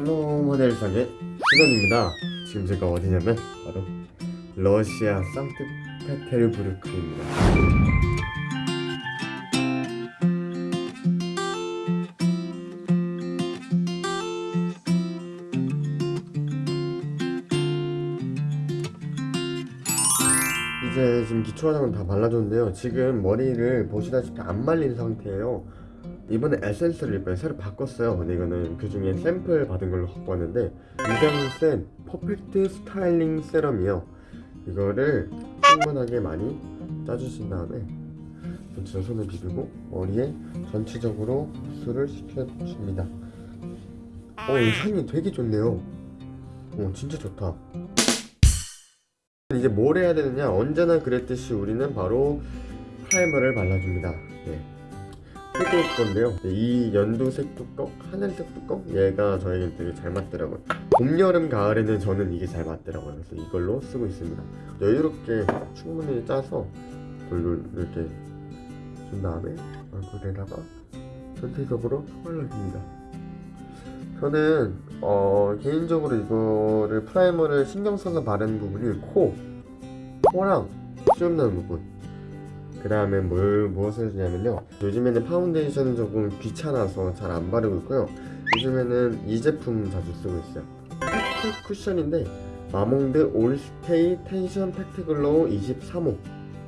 샬롬 모델상의 시간입니다. 지금 제가 어디냐면 바로 러시아 상트페테르부르크입니다. 이제 지금 기초 화장은 다 발라줬는데요. 지금 머리를 보시다시피 안 말린 상태예요 이번에 에센스를 이번에 새로 바꿨어요. 근데 이거는 그 중에 샘플 받은 걸로 갖고 왔는데 유장센 퍼펙트 스타일링 세럼이요. 이거를 충분하게 많이 짜주신 다음에 전체 손을 비비고 머리에 전체적으로 흡수를 시켜줍니다. 어, 이 향이 되게 좋네요. 어, 진짜 좋다. 이제 뭘 해야 되느냐? 언제나 그랬듯이 우리는 바로 primer를 발라줍니다. 네. 색일 건데요. 네, 이 연두색 뚜껑, 하늘색 뚜껑 얘가 저에겐 되게 잘 맞더라고요. 봄, 여름, 가을에는 저는 이게 잘 맞더라고요. 그래서 이걸로 쓰고 있습니다. 여유롭게 충분히 짜서 돌돌 이렇게 준 다음에 얼굴에다가 전체적으로 발라줍니다. 저는 어, 개인적으로 이거를 primer를 신경 써서 바르는 부분이 코, 코랑 수염 나는 부분 그 다음에 뭘 무엇을 하냐면요. 요즘에는 파운데이션은 조금 귀찮아서 잘 안 바르고 있고요. 요즘에는 이 제품 자주 쓰고 있어요. pact 쿠션인데 마몽드 all stay tension pact glow 23호.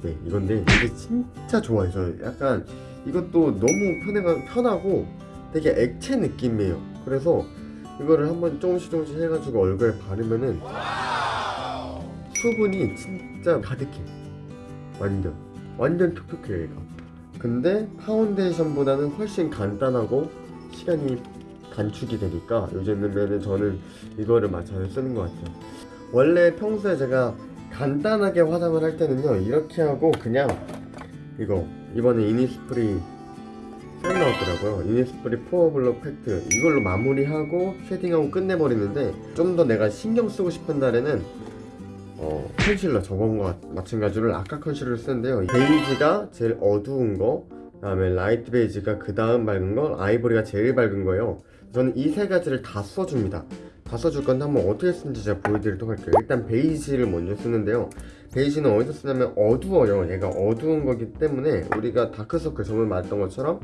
네 이건데 이게 진짜 좋아요 저 약간 이것도 너무 편해가, 편하고 되게 액체 느낌이에요. 그래서 이거를 한번 조금씩 조금씩 해가지고 얼굴에 바르면은 수분이 진짜 가득해 완전 완전 톡톡해요 얘가 근데 파운데이션보다는 훨씬 간단하고 시간이 단축이 되니까 요즘에는 저는 이거를 맞춰서 쓰는 것 같아요. 원래 평소에 제가 간단하게 화장을 할 때는요 이렇게 하고 그냥 이거 이번에 이니스프리 새로 나왔더라고요. 이니스프리 pore blur pact. 이걸로 마무리하고 shading하고 끝내버리는데 좀 더 내가 신경 쓰고 싶은 날에는 어, 컨실러 저번과 마찬가지로 아까 concealer를 쓰는데요. 베이지가 제일 어두운 거 그다음에 light beige가 그 다음 밝은 거 아이보리가 제일 밝은 거예요. 저는 이 세 가지를 다 써줍니다. 다 써줄 건데 한번 어떻게 쓰는지 제가 보여드리도록 할게요. 일단 베이지를 먼저 쓰는데요. 베이지는 어디서 쓰냐면 어두워요. 얘가 어두운 거기 때문에 우리가 다크서클 저번에 말했던 것처럼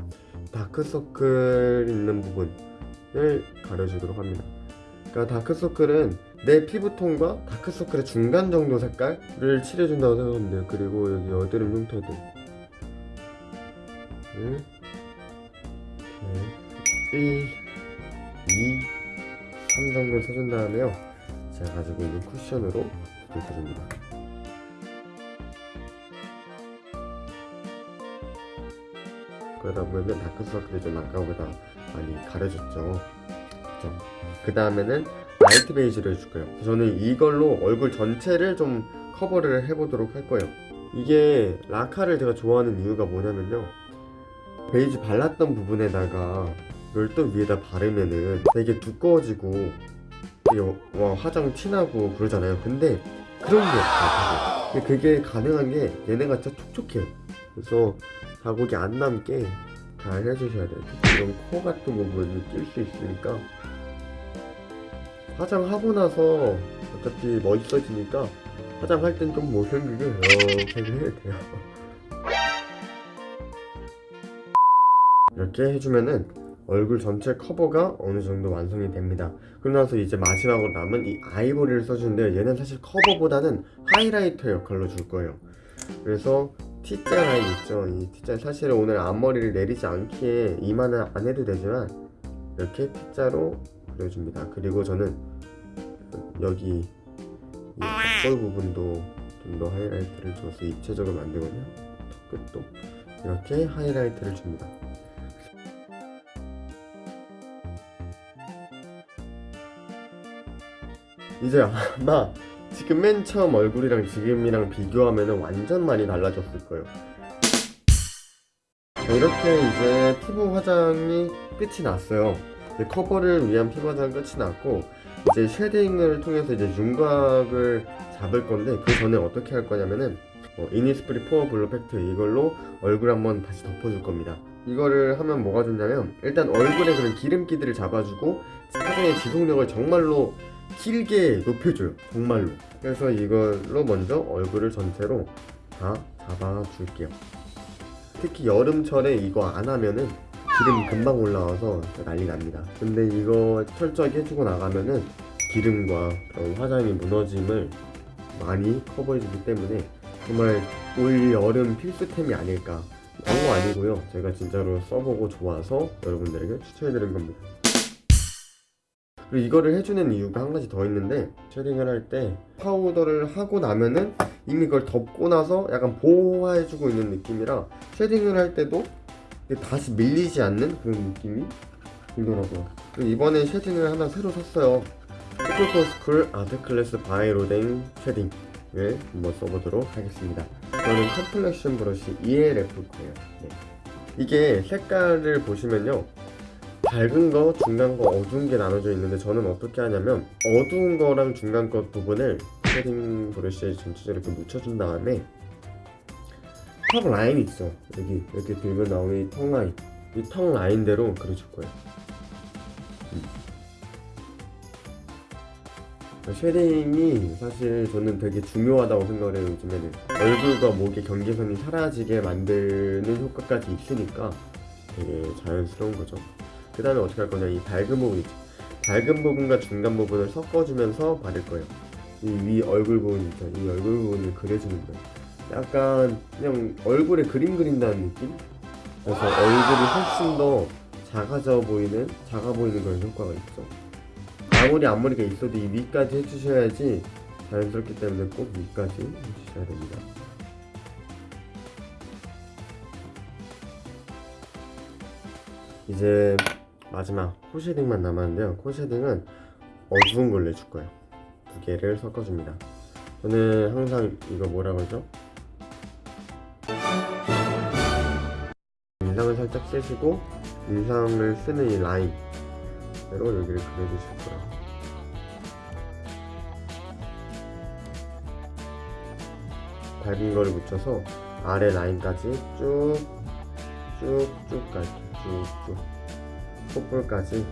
다크서클 있는 부분을 가려주도록 합니다 그러니까 다크서클은 내 피부톤과 다크서클의 중간 정도 색깔을 칠해준다고 생각하면 돼요. 그리고 여기 여드름 흉터들 을 1, 2, 3 정도 써준 다음에요. 제가 가지고 있는 쿠션으로 붙여줍니다. 그러다 보면 다크서클이 좀 아까보다 많이 가려졌죠 그죠? 그 다음에는 light beige를 해줄 거예요. 저는 이걸로 얼굴 전체를 좀 커버를 해보도록 할 거예요. 이게 라카를 제가 좋아하는 이유가 뭐냐면요. 베이지 발랐던 부분에다가 또 위에다 바르면은 되게 두꺼워지고 와 화장 티나고 그러잖아요. 근데 그런 게 없어요. 그게 가능한 게 얘네가 진짜 촉촉해요. 그래서 자국이 안 남게 잘 해주셔야 돼요. 이런 코 같은 부분을 낄수 있으니까 화장하고 나서 어차피 멋있어지니까 화장할 땐 좀 못생기게 이렇게 해야 돼요. 이렇게 해주면은 얼굴 전체 커버가 어느 정도 완성이 됩니다. 그러고 나서 이제 마지막으로 남은 이 아이보리를 써주는데 얘는 사실 커버보다는 하이라이터 역할로 줄 거예요. 그래서 T자 라인 있죠. 이 T자 사실 오늘 앞머리를 내리지 않기에 이마는 안 해도 되지만 이렇게 T자로 그려줍니다. 그리고 저는 여기 이 앞볼 부분도 좀 더 하이라이트를 줘서 입체적으로 만들거든요. 턱 끝도 이렇게 하이라이트를 줍니다. 이제 아마 지금 맨 처음 얼굴이랑 지금이랑 비교하면 완전 많이 달라졌을 거예요. 자, 이렇게 이제 피부 화장이 끝이 났어요 커버를 위한 화장 끝이 났고 이제 shading을 통해서 이제 윤곽을 잡을 건데 그 전에 어떻게 할 거냐면은 어, 이니스프리 pore blur pact 이걸로 얼굴 한번 다시 덮어줄 겁니다. 이거를 하면 뭐가 좋냐면 일단 얼굴에 그런 기름기들을 잡아주고 사진의 지속력을 정말로 길게 높여줘요. 정말로. 그래서 이걸로 먼저 얼굴을 전체로 다 잡아줄게요. 특히 여름철에 이거 안 하면은 기름 금방 올라와서 난리 납니다. 근데 이거 철저하게 해주고 나가면은 기름과 화장이 무너짐을 많이 커버해주기 때문에 정말 올 여름 필수템이 아닐까. 광고 아니고요. 제가 진짜로 써보고 좋아서 여러분들에게 추천해드린 겁니다. 그리고 이거를 해주는 이유가 한 가지 더 있는데 shading을 할 때 파우더를 하고 나면은 이미 그걸 덮고 나서 약간 보호해주고 있는 느낌이라 shading을 할 때도 다시 밀리지 않는 그런 느낌이 들더라고요. 이번에 shading을 하나 새로 샀어요. 투쿨포스쿨 art class by 로댕 shading을 한번 써보도록 하겠습니다. 저는 complexion brush ELF 거예요. 네. 이게 색깔을 보시면요. 밝은 거, 중간 거, 어두운 게 나눠져 있는데 저는 어떻게 하냐면 어두운 거랑 중간 거 부분을 shading 브러쉬에 전체적으로 묻혀준 다음에 턱 라인 있어. 여기 이렇게 들면 나오는 이 턱 라인. 이 턱 라인대로 그려줄 거예요 음. shading이 사실 저는 되게 중요하다고 생각을 해요 요즘에는. 얼굴과 목의 경계선이 사라지게 만드는 효과까지 있으니까 되게 자연스러운 거죠. 그 다음에 어떻게 할 거냐 이 밝은 부분 있죠 밝은 부분과 중간 부분을 섞어주면서 바를 거예요. 이 위 얼굴 부분 있죠. 이 얼굴 부분을 그려주는 거예요 약간 그냥 얼굴에 그림 그린다는 느낌? 그래서 얼굴이 훨씬 더 작아져 보이는 작아 보이는 그런 효과가 있죠. 아무리 앞머리가 있어도 이 위까지 해주셔야지 자연스럽기 때문에 꼭 위까지 해주셔야 됩니다. 이제 마지막 코 shading만 남았는데요. 코 shading은 어두운 걸로 해줄 거예요. 두 개를 섞어줍니다. 저는 항상 이거 뭐라 그러죠? 인상을 살짝 쓰시고 인상을 쓰는 이 라인으로 여기를 그려주실 거예요. 밝은 거를 묻혀서 아래 라인까지 쭉 쭉쭉 갈게요 쭉쭉. 콧볼까지.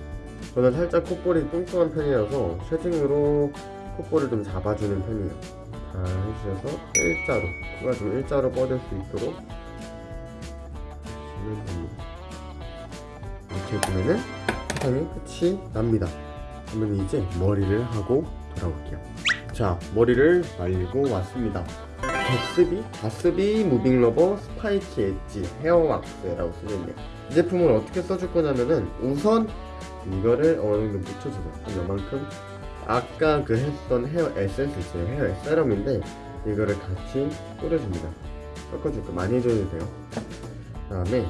저는 살짝 콧볼이 뚱뚱한 편이라서 쉐딩으로 콧볼을 좀 잡아주는 편이에요. 잘 해주셔서 일자로 코가 좀 일자로 뻗을 수 있도록 해주시면 됩니다 이렇게 해주면은 세상이 끝이 납니다. 그러면 이제 머리를 하고 돌아올게요. 자 머리를 말리고 왔습니다. 객스비 가스비 moving rubber spiky edge hair 왁스라고 쓰여있네요. 이 제품을 어떻게 써줄 거냐면은 우선 이거를 어느 정도 묻혀주세요. 한 요만큼. 아까 그 했던 헤어 에센스 있어요. hair serum인데 이거를 같이 뿌려줍니다. 섞어줄 거 많이 해줘도 돼요. 그 다음에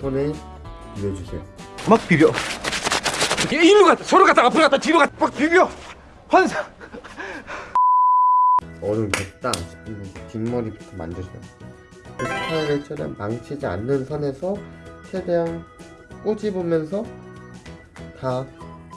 손에 비벼주세요 막 비벼. 이렇게 일로 갔다 서로 갔다 앞으로 갔다 뒤로 갔다 막 비벼. 환상. 정도 됐다 뒷머리부터 만져줘요 그 스타일을 최대한 망치지 않는 선에서 최대한 꼬집으면서 다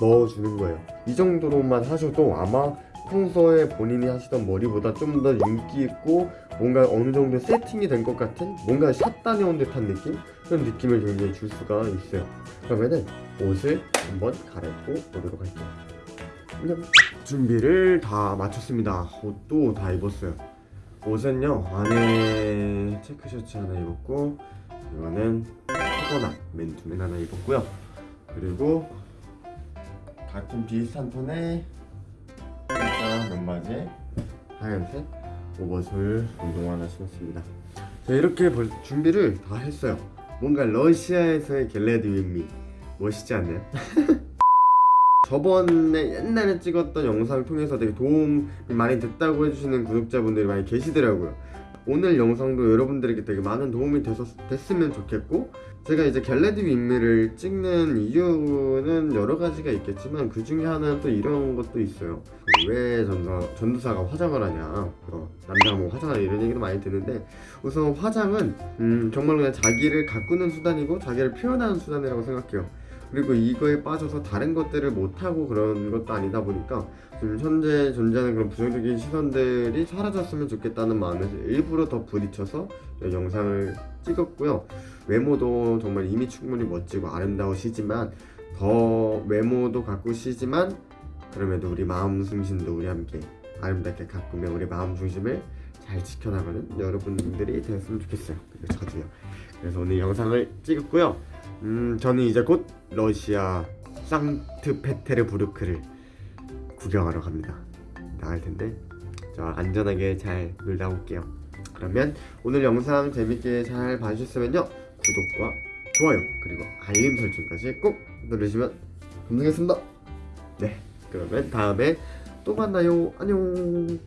넣어주는 거예요. 이 정도로만 하셔도 아마 평소에 본인이 하시던 머리보다 좀더 윤기 있고 뭔가 어느 정도 세팅이 된 것 같은 뭔가 샷 다녀온 듯한 느낌? 그런 느낌을 굉장히 줄 수가 있어요. 그러면은 옷을 한번 갈아입고 오도록 할게요. 준비를 다 마쳤습니다. 옷도 다 입었어요. 옷은요 안에 체크 셔츠 하나 입었고 이거는 코거나 맨투맨 하나 입었고요. 그리고 같은 비슷한 톤의 살짝 면바지에 하얀색 oversole 운동화 하나 신었습니다. 자 이렇게 벌- 준비를 다 했어요. 뭔가 러시아에서의 get ready with me. 멋있지 않나요? 저번에 옛날에 찍었던 영상을 통해서 되게 도움이 많이 됐다고 해주시는 구독자분들이 많이 계시더라고요 오늘 영상도 여러분들에게 되게 많은 도움이 됐었, 됐으면 좋겠고 제가 이제 get ready with me를 찍는 이유는 여러 가지가 있겠지만 그 중에 하나는 또 이런 것도 있어요. 그왜 전사, 전도사가 화장을 하냐. 어, 남자가 뭐 화장하냐 이런 얘기도 많이 듣는데 우선 화장은 음, 정말 그냥 자기를 가꾸는 수단이고 자기를 표현하는 수단이라고 생각해요 그리고 이거에 빠져서 다른 것들을 못하고 그런 것도 아니다 보니까 지금 현재 존재하는 그런 부정적인 시선들이 사라졌으면 좋겠다는 마음에서 일부러 더 부딪혀서 이 영상을 찍었고요. 외모도 정말 이미 충분히 멋지고 아름다우시지만 더 외모도 가꾸시지만 그럼에도 우리 마음 중심도 우리 함께 아름답게 가꾸며 우리 마음 중심을 잘 지켜나가는 여러분들이 되었으면 좋겠어요. 그리고 저도요. 그래서 오늘 영상을 찍었고요. 음, 저는 이제 곧 러시아 상트페테르부르크를 구경하러 갑니다. 나갈 텐데 저 안전하게 잘 놀다 올게요. 그러면 오늘 영상 재밌게 잘 봐주셨으면요 구독과 좋아요 그리고 알림 설정까지 꼭 누르시면 감사하겠습니다. 네, 그러면 다음에 또 만나요. 안녕.